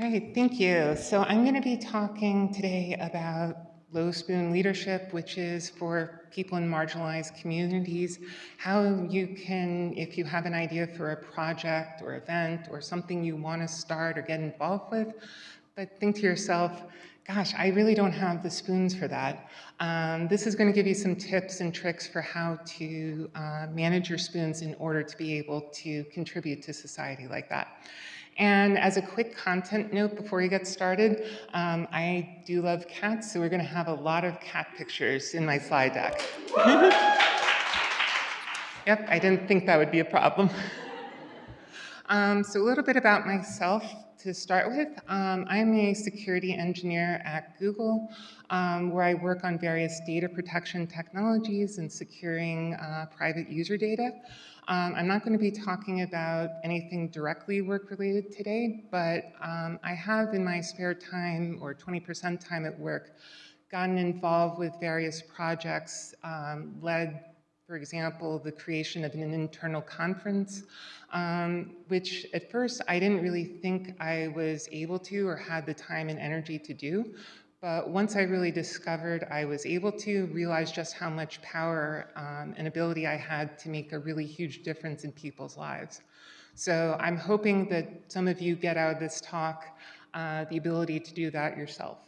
All right, thank you. So I'm going to be talking today about low spoon leadership, which is for people in marginalized communities, how you can, if you have an idea for a project or event or something you want to start or get involved with, but think to yourself, gosh, I really don't have the spoons for that. Um, this is going to give you some tips and tricks for how to uh, manage your spoons in order to be able to contribute to society like that. And as a quick content note before we get started, um, I do love cats, so we're going to have a lot of cat pictures in my slide deck. yep, I didn't think that would be a problem. um, so a little bit about myself to start with. Um, I'm a security engineer at Google, um, where I work on various data protection technologies and securing uh, private user data. Um, I'm not going to be talking about anything directly work related today, but um, I have in my spare time or 20% time at work gotten involved with various projects, um, led, for example, the creation of an internal conference, um, which at first I didn't really think I was able to or had the time and energy to do. But once I really discovered I was able to realize just how much power um, and ability I had to make a really huge difference in people's lives. So I'm hoping that some of you get out of this talk uh, the ability to do that yourself.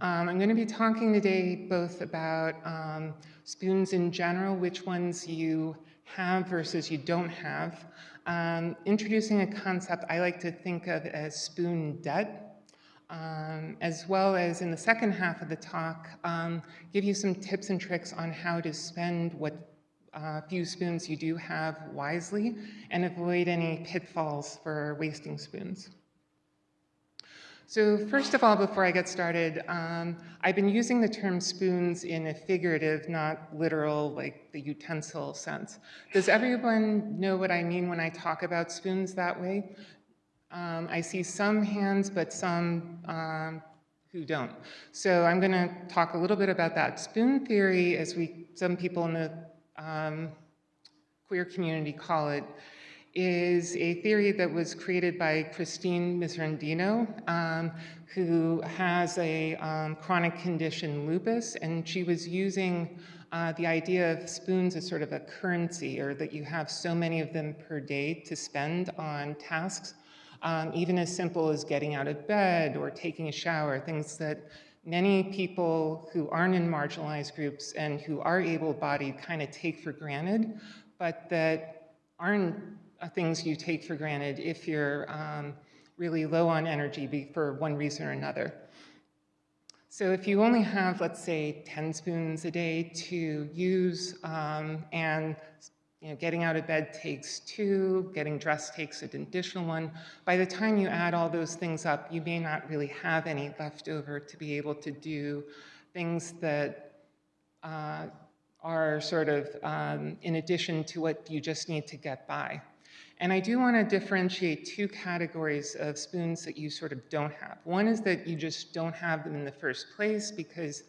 Um, I'm going to be talking today both about um, spoons in general, which ones you have versus you don't have, um, introducing a concept I like to think of as spoon debt, um, as well as in the second half of the talk, um, give you some tips and tricks on how to spend what uh, few spoons you do have wisely and avoid any pitfalls for wasting spoons. So first of all, before I get started, um, I've been using the term spoons in a figurative, not literal, like the utensil sense. Does everyone know what I mean when I talk about spoons that way? Um, I see some hands, but some um, who don't. So I'm going to talk a little bit about that. Spoon theory, as we some people in the um, queer community call it, is a theory that was created by Christine Miserandino, um, who has a um, chronic condition, lupus, and she was using uh, the idea of spoons as sort of a currency, or that you have so many of them per day to spend on tasks um, even as simple as getting out of bed or taking a shower, things that many people who aren't in marginalized groups and who are able-bodied kind of take for granted, but that aren't uh, things you take for granted if you're um, really low on energy for one reason or another. So if you only have, let's say, 10 spoons a day to use um, and you know, getting out of bed takes two, getting dressed takes an additional one. By the time you add all those things up, you may not really have any left over to be able to do things that uh, are sort of um, in addition to what you just need to get by. And I do want to differentiate two categories of spoons that you sort of don't have. One is that you just don't have them in the first place because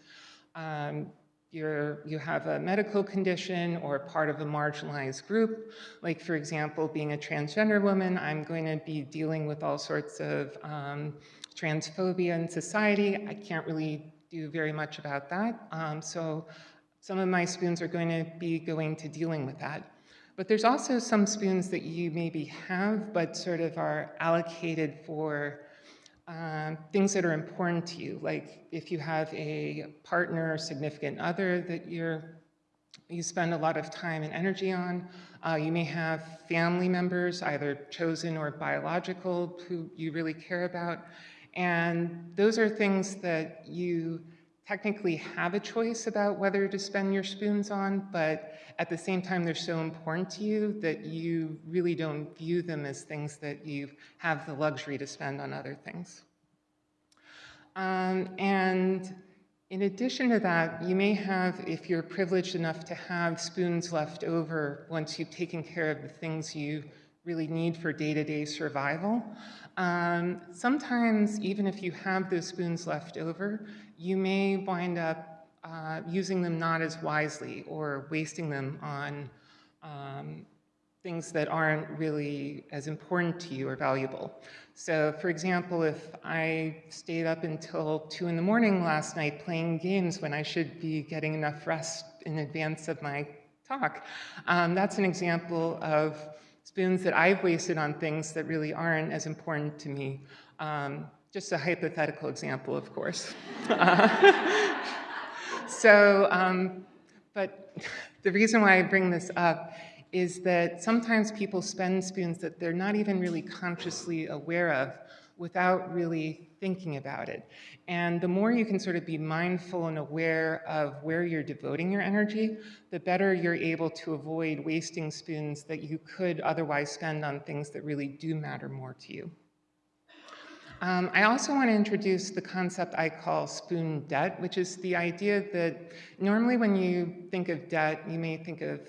um, you're, you have a medical condition or part of a marginalized group, like for example, being a transgender woman, I'm going to be dealing with all sorts of um, transphobia in society. I can't really do very much about that. Um, so some of my spoons are going to be going to dealing with that. But there's also some spoons that you maybe have, but sort of are allocated for um, things that are important to you, like if you have a partner or significant other that you're, you spend a lot of time and energy on. Uh, you may have family members, either chosen or biological, who you really care about. And those are things that you technically have a choice about whether to spend your spoons on, but at the same time, they're so important to you that you really don't view them as things that you have the luxury to spend on other things. Um, and in addition to that, you may have, if you're privileged enough to have spoons left over once you've taken care of the things you really need for day-to-day -day survival. Um, sometimes, even if you have those spoons left over, you may wind up uh, using them not as wisely or wasting them on um, things that aren't really as important to you or valuable. So for example, if I stayed up until two in the morning last night playing games when I should be getting enough rest in advance of my talk, um, that's an example of spoons that I've wasted on things that really aren't as important to me. Um, just a hypothetical example, of course. so, um, but the reason why I bring this up is that sometimes people spend spoons that they're not even really consciously aware of without really thinking about it. And the more you can sort of be mindful and aware of where you're devoting your energy, the better you're able to avoid wasting spoons that you could otherwise spend on things that really do matter more to you. Um, I also want to introduce the concept I call spoon debt, which is the idea that normally when you think of debt, you may think of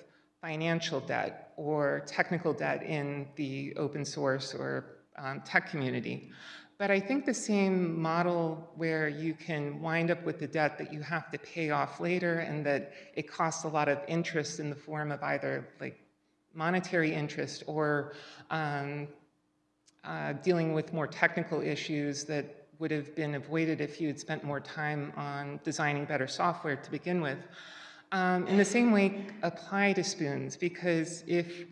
financial debt or technical debt in the open source or um, tech community. But I think the same model where you can wind up with the debt that you have to pay off later and that it costs a lot of interest in the form of either like monetary interest or um, uh, dealing with more technical issues that would have been avoided if you had spent more time on designing better software to begin with um, in the same way apply to spoons because if,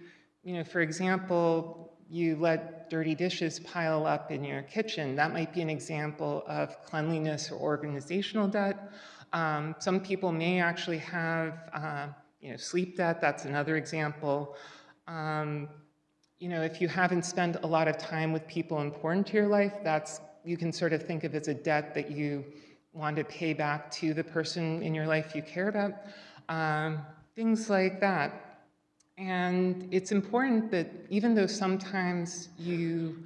you know, for example, you let dirty dishes pile up in your kitchen, that might be an example of cleanliness or organizational debt. Um, some people may actually have, uh, you know, sleep debt, that's another example. Um, you know, if you haven't spent a lot of time with people important to your life, that's, you can sort of think of as a debt that you want to pay back to the person in your life you care about um, things like that. And it's important that even though sometimes you,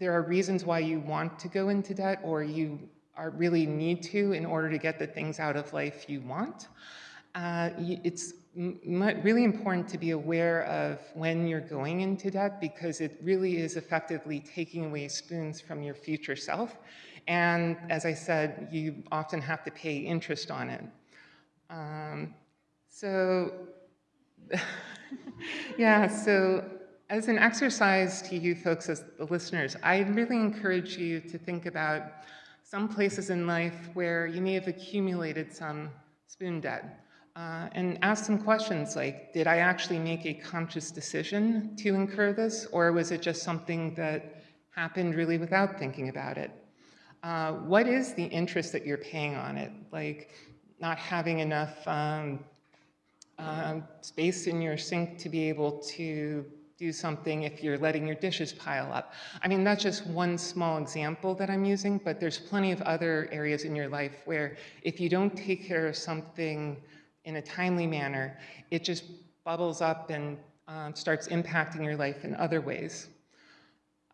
there are reasons why you want to go into debt or you are really need to in order to get the things out of life you want, uh, it's really important to be aware of when you're going into debt because it really is effectively taking away spoons from your future self. And as I said, you often have to pay interest on it. Um, so, yeah, so as an exercise to you folks as the listeners, I really encourage you to think about some places in life where you may have accumulated some spoon debt. Uh, and ask some questions like, did I actually make a conscious decision to incur this, or was it just something that happened really without thinking about it? Uh, what is the interest that you're paying on it? Like not having enough um, um, space in your sink to be able to do something if you're letting your dishes pile up. I mean, that's just one small example that I'm using, but there's plenty of other areas in your life where if you don't take care of something in a timely manner, it just bubbles up and um, starts impacting your life in other ways.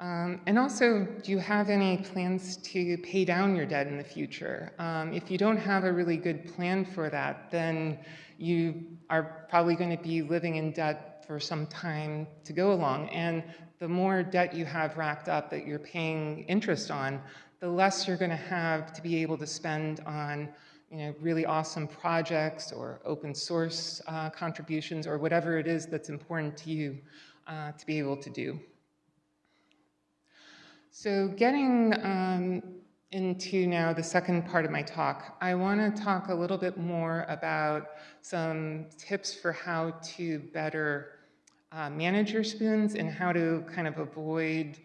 Um, and also, do you have any plans to pay down your debt in the future? Um, if you don't have a really good plan for that, then you are probably going to be living in debt for some time to go along. And the more debt you have racked up that you're paying interest on, the less you're going to have to be able to spend on you know, really awesome projects or open source uh, contributions or whatever it is that's important to you uh, to be able to do. So getting um, into now the second part of my talk, I want to talk a little bit more about some tips for how to better uh, manage your spoons and how to kind of avoid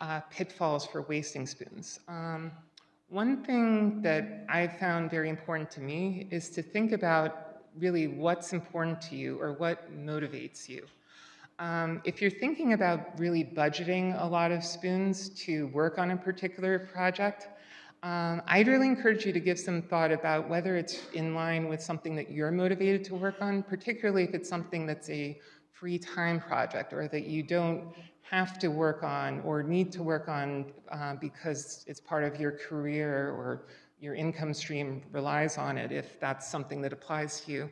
uh, pitfalls for wasting spoons. Um, one thing that I found very important to me is to think about really what's important to you or what motivates you. Um, if you're thinking about really budgeting a lot of spoons to work on a particular project, um, I'd really encourage you to give some thought about whether it's in line with something that you're motivated to work on, particularly if it's something that's a free time project or that you don't have to work on or need to work on uh, because it's part of your career or your income stream relies on it if that's something that applies to you.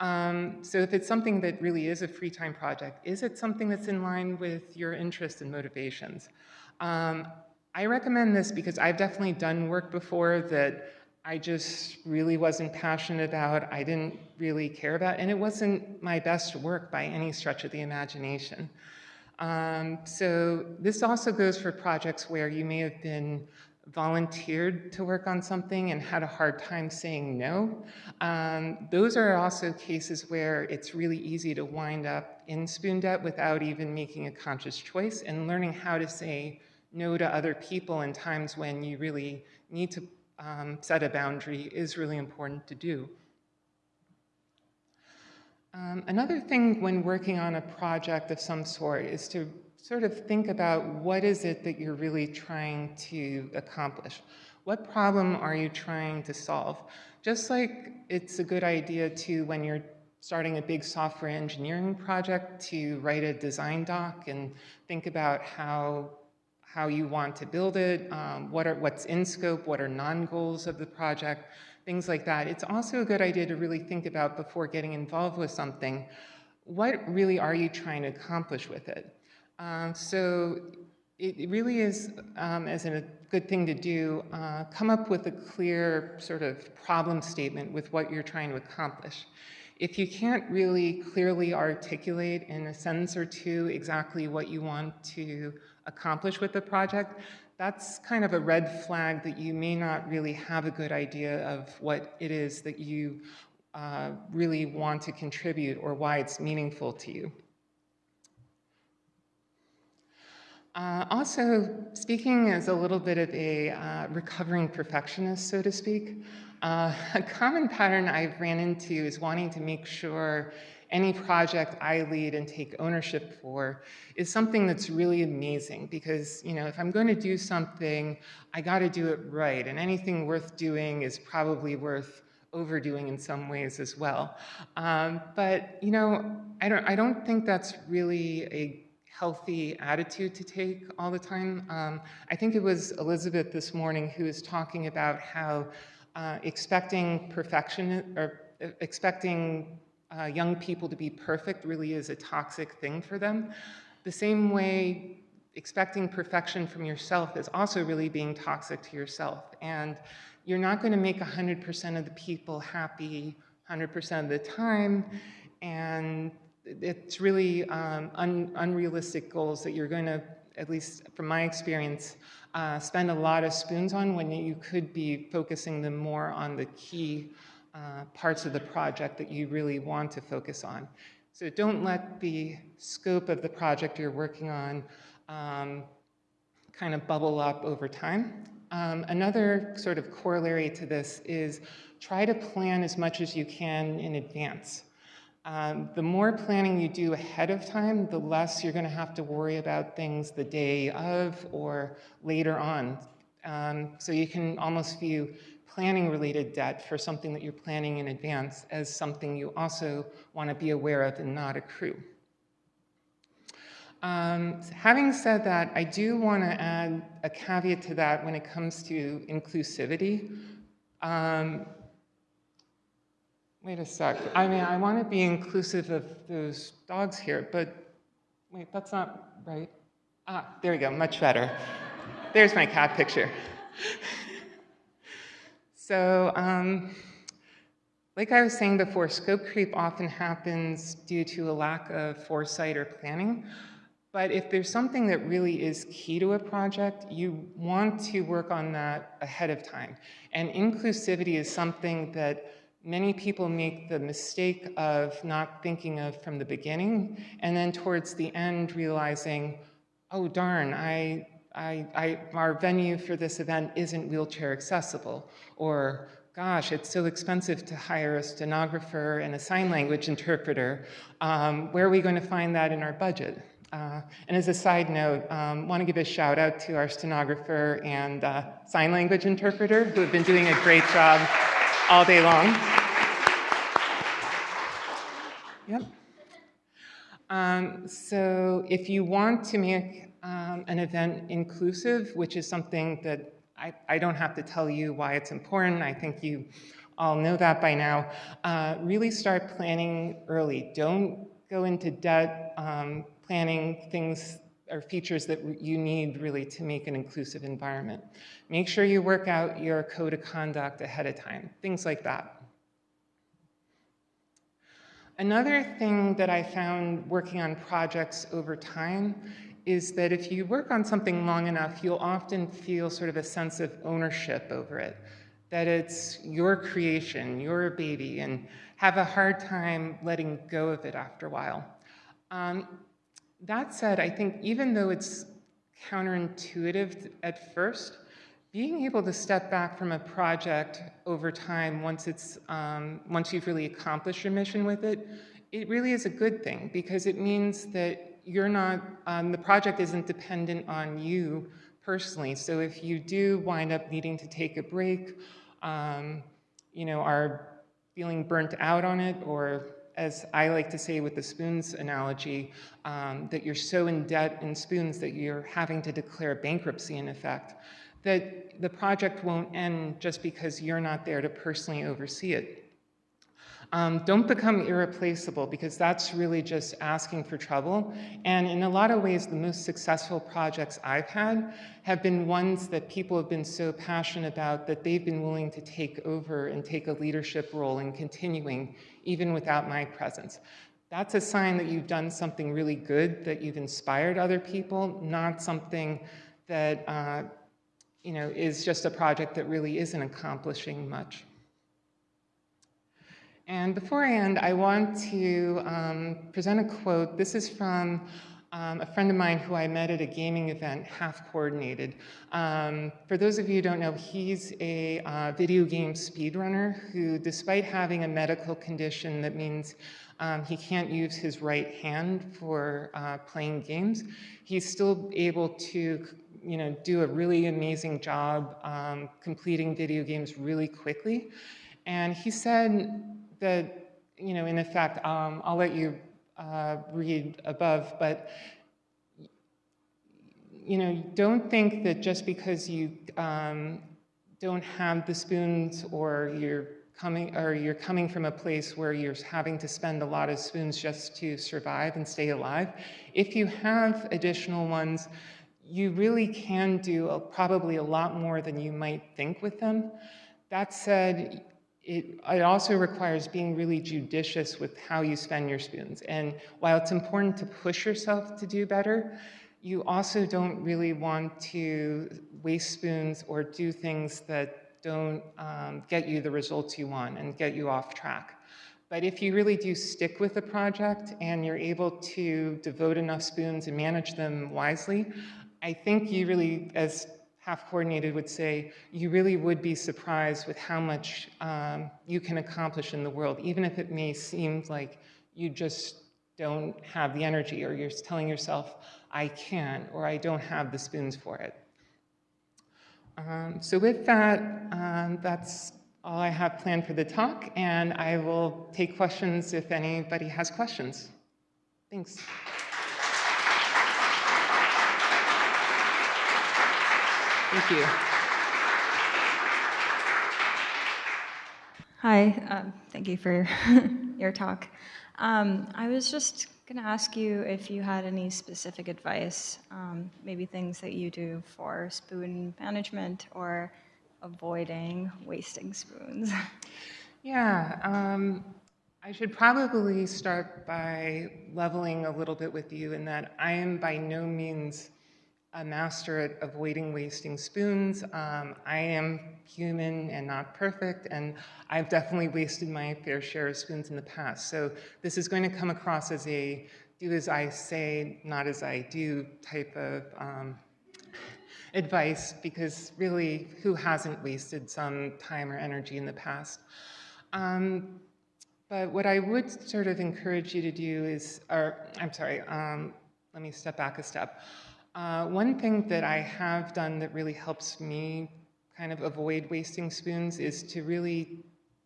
Um, so if it's something that really is a free time project, is it something that's in line with your interests and motivations? Um, I recommend this because I've definitely done work before that I just really wasn't passionate about, I didn't really care about, and it wasn't my best work by any stretch of the imagination. Um, so this also goes for projects where you may have been volunteered to work on something and had a hard time saying no. Um, those are also cases where it's really easy to wind up in spoon debt without even making a conscious choice and learning how to say no to other people in times when you really need to um, set a boundary is really important to do. Um, another thing when working on a project of some sort is to sort of think about what is it that you're really trying to accomplish. What problem are you trying to solve? Just like it's a good idea to, when you're starting a big software engineering project, to write a design doc and think about how, how you want to build it, um, what are, what's in scope, what are non-goals of the project, things like that. It's also a good idea to really think about before getting involved with something, what really are you trying to accomplish with it? Um, so it really is, um, as a good thing to do, uh, come up with a clear sort of problem statement with what you're trying to accomplish. If you can't really clearly articulate in a sentence or two exactly what you want to accomplish with the project, that's kind of a red flag that you may not really have a good idea of what it is that you uh, really want to contribute or why it's meaningful to you. Uh, also, speaking as a little bit of a uh, recovering perfectionist, so to speak, uh, a common pattern I've ran into is wanting to make sure any project I lead and take ownership for is something that's really amazing because, you know, if I'm going to do something, I got to do it right, and anything worth doing is probably worth overdoing in some ways as well. Um, but, you know, I don't, I don't think that's really a healthy attitude to take all the time. Um, I think it was Elizabeth this morning who was talking about how uh, expecting perfection or uh, expecting uh, young people to be perfect really is a toxic thing for them. The same way expecting perfection from yourself is also really being toxic to yourself. And you're not going to make 100% of the people happy 100% of the time. And it's really um, un unrealistic goals that you're going to, at least from my experience, uh, spend a lot of spoons on when you could be focusing them more on the key uh, parts of the project that you really want to focus on. So don't let the scope of the project you're working on um, kind of bubble up over time. Um, another sort of corollary to this is try to plan as much as you can in advance. Um, the more planning you do ahead of time, the less you're going to have to worry about things the day of or later on. Um, so you can almost view planning related debt for something that you're planning in advance as something you also want to be aware of and not accrue. Um, having said that, I do want to add a caveat to that when it comes to inclusivity. Um, Wait a sec. I mean, I want to be inclusive of those dogs here, but wait, that's not right. Ah, there we go, much better. There's my cat picture. so, um, like I was saying before, scope creep often happens due to a lack of foresight or planning. But if there's something that really is key to a project, you want to work on that ahead of time. And inclusivity is something that many people make the mistake of not thinking of from the beginning, and then towards the end realizing, oh darn, I, I, I, our venue for this event isn't wheelchair accessible, or gosh, it's so expensive to hire a stenographer and a sign language interpreter. Um, where are we going to find that in our budget? Uh, and as a side note, um, want to give a shout out to our stenographer and uh, sign language interpreter who have been doing a great job all day long. Yep. Um, so if you want to make um, an event inclusive, which is something that I, I, don't have to tell you why it's important, I think you all know that by now, uh, really start planning early. Don't go into debt um, planning things are features that you need really to make an inclusive environment. Make sure you work out your code of conduct ahead of time, things like that. Another thing that I found working on projects over time is that if you work on something long enough, you'll often feel sort of a sense of ownership over it, that it's your creation, your baby, and have a hard time letting go of it after a while. Um, that said, I think even though it's counterintuitive at first, being able to step back from a project over time once it's um, once you've really accomplished your mission with it, it really is a good thing because it means that you're not um, the project isn't dependent on you personally. So if you do wind up needing to take a break, um, you know, are feeling burnt out on it, or as I like to say with the spoons analogy, um, that you're so in debt in spoons that you're having to declare bankruptcy in effect, that the project won't end just because you're not there to personally oversee it. Um, don't become irreplaceable because that's really just asking for trouble. And in a lot of ways, the most successful projects I've had have been ones that people have been so passionate about that they've been willing to take over and take a leadership role in continuing, even without my presence. That's a sign that you've done something really good, that you've inspired other people, not something that uh, you know, is just a project that really isn't accomplishing much. And before I end, I want to um, present a quote. This is from um, a friend of mine who I met at a gaming event, Half Coordinated. Um, for those of you who don't know, he's a uh, video game speedrunner who, despite having a medical condition that means um, he can't use his right hand for uh, playing games, he's still able to you know, do a really amazing job um, completing video games really quickly. And he said that, you know, in effect, um, I'll let you uh, read above, but you know, don't think that just because you um, don't have the spoons or you're coming or you're coming from a place where you're having to spend a lot of spoons just to survive and stay alive. If you have additional ones, you really can do a, probably a lot more than you might think with them. That said, it, it, also requires being really judicious with how you spend your spoons. And while it's important to push yourself to do better, you also don't really want to waste spoons or do things that don't um, get you the results you want and get you off track. But if you really do stick with the project and you're able to devote enough spoons and manage them wisely, I think you really, as half coordinated would say, you really would be surprised with how much um, you can accomplish in the world, even if it may seem like you just don't have the energy or you're telling yourself, I can't, or I don't have the spoons for it. Um, so with that, um, that's all I have planned for the talk, and I will take questions if anybody has questions. Thanks. Thank you. Hi, um, thank you for your talk. Um, I was just going to ask you if you had any specific advice, um, maybe things that you do for spoon management or avoiding wasting spoons. Yeah, um, I should probably start by leveling a little bit with you in that I am by no means a master at avoiding wasting spoons. Um, I am human and not perfect, and I've definitely wasted my fair share of spoons in the past. So this is going to come across as a do as I say, not as I do type of um, advice, because really, who hasn't wasted some time or energy in the past? Um, but what I would sort of encourage you to do is, or I'm sorry, um, let me step back a step. Uh, one thing that I have done that really helps me kind of avoid wasting spoons is to really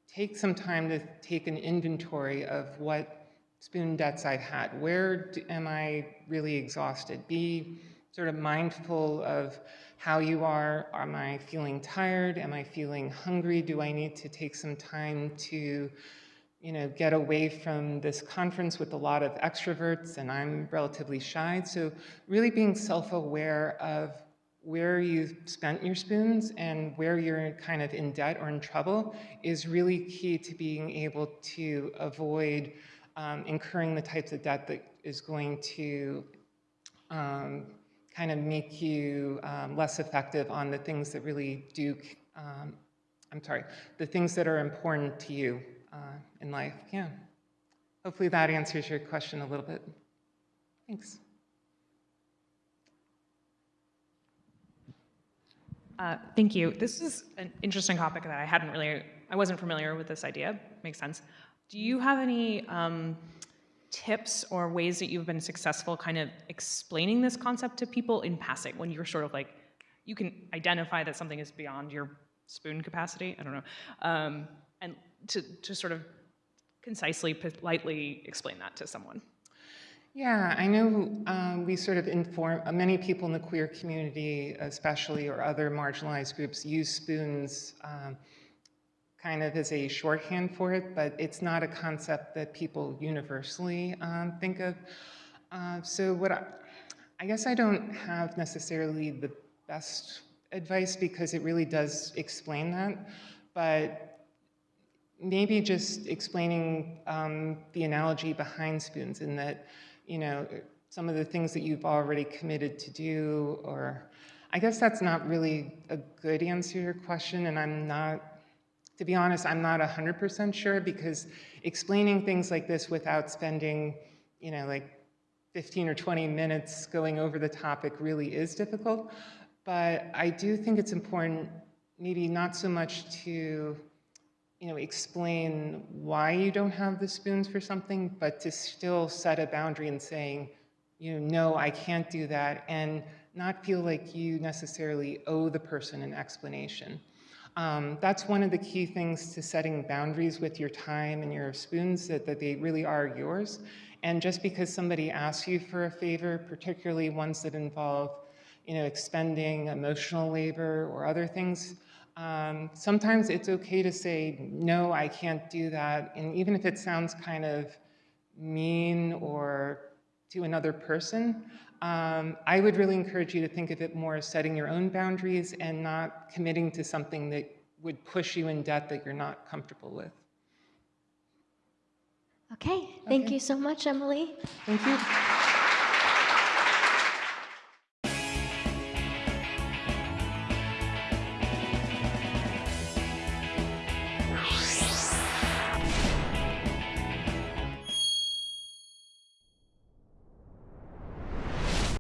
take some time to take an inventory of what spoon debts I've had. Where do, am I really exhausted? Be sort of mindful of how you are. Am I feeling tired? Am I feeling hungry? Do I need to take some time to you know, get away from this conference with a lot of extroverts, and I'm relatively shy. So really being self-aware of where you've spent your spoons and where you're kind of in debt or in trouble is really key to being able to avoid um, incurring the types of debt that is going to um, kind of make you um, less effective on the things that really do, um, I'm sorry, the things that are important to you uh, in life. Yeah. Hopefully that answers your question a little bit. Thanks. Uh, Thank you. This is an interesting topic that I hadn't really, I wasn't familiar with this idea. Makes sense. Do you have any um, tips or ways that you've been successful kind of explaining this concept to people in passing when you're sort of like, you can identify that something is beyond your spoon capacity? I don't know. Um, and to, to sort of concisely, politely explain that to someone. Yeah, I know um, we sort of inform, uh, many people in the queer community, especially, or other marginalized groups, use spoons um, kind of as a shorthand for it, but it's not a concept that people universally um, think of. Uh, so what I, I guess I don't have necessarily the best advice because it really does explain that, but maybe just explaining um, the analogy behind spoons in that, you know, some of the things that you've already committed to do, or I guess that's not really a good answer to your question, and I'm not, to be honest, I'm not 100% sure because explaining things like this without spending, you know, like 15 or 20 minutes going over the topic really is difficult. But I do think it's important, maybe not so much to you know, explain why you don't have the spoons for something, but to still set a boundary and saying, you know, no, I can't do that, and not feel like you necessarily owe the person an explanation. Um, that's one of the key things to setting boundaries with your time and your spoons, that, that they really are yours. And just because somebody asks you for a favor, particularly ones that involve, you know, expending emotional labor or other things, um, sometimes it's okay to say, no, I can't do that. And even if it sounds kind of mean or to another person, um, I would really encourage you to think of it more as setting your own boundaries and not committing to something that would push you in debt that you're not comfortable with. Okay, thank Okay. you so much, Emily. Thank you.